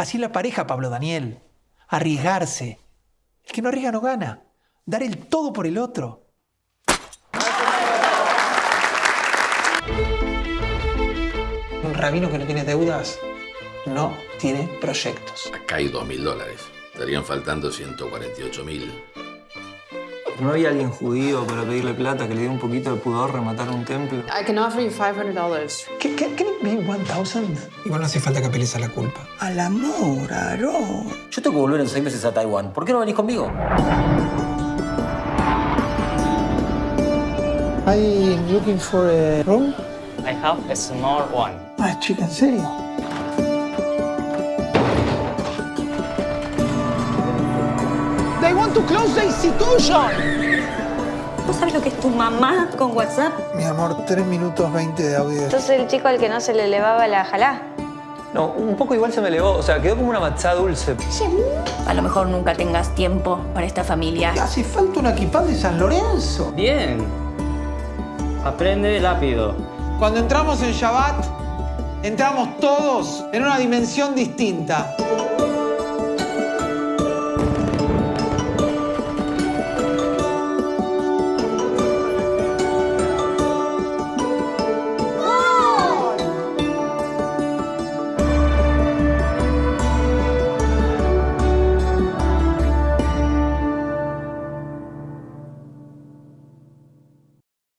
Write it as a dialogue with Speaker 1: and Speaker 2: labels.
Speaker 1: Así la pareja, Pablo Daniel. Arriesgarse. El que no arriesga no gana. Dar el todo por el otro. Un rabino que no tiene deudas no tiene proyectos.
Speaker 2: Acá hay dos mil dólares. Estarían faltando 148 mil.
Speaker 3: ¿No había alguien judío para pedirle plata que le diera un poquito de pudor rematar un templo?
Speaker 4: I can offer you $500.
Speaker 1: ¿Qué, qué, can it be 1000? Igual no hace falta que apeles a la culpa.
Speaker 5: Al amor, Aarón.
Speaker 6: Yo tengo que volver en seis meses a Taiwán. ¿Por qué no venís conmigo?
Speaker 1: I looking for a room.
Speaker 7: I have a small one.
Speaker 1: Ah, chica, ¿en serio? They want to close the institution.
Speaker 8: ¿Vos sabés lo que es tu mamá con WhatsApp?
Speaker 1: Mi amor, 3 minutos 20 de audio.
Speaker 9: ¿Sos el chico al que no se le elevaba la jalá?
Speaker 3: No, un poco igual se me elevó. O sea, quedó como una matzá dulce.
Speaker 8: A lo mejor nunca tengas tiempo para esta familia.
Speaker 1: Hace falta una equipada de San Lorenzo.
Speaker 7: Bien. Aprende rápido.
Speaker 1: Cuando entramos en Shabbat, entramos todos en una dimensión distinta.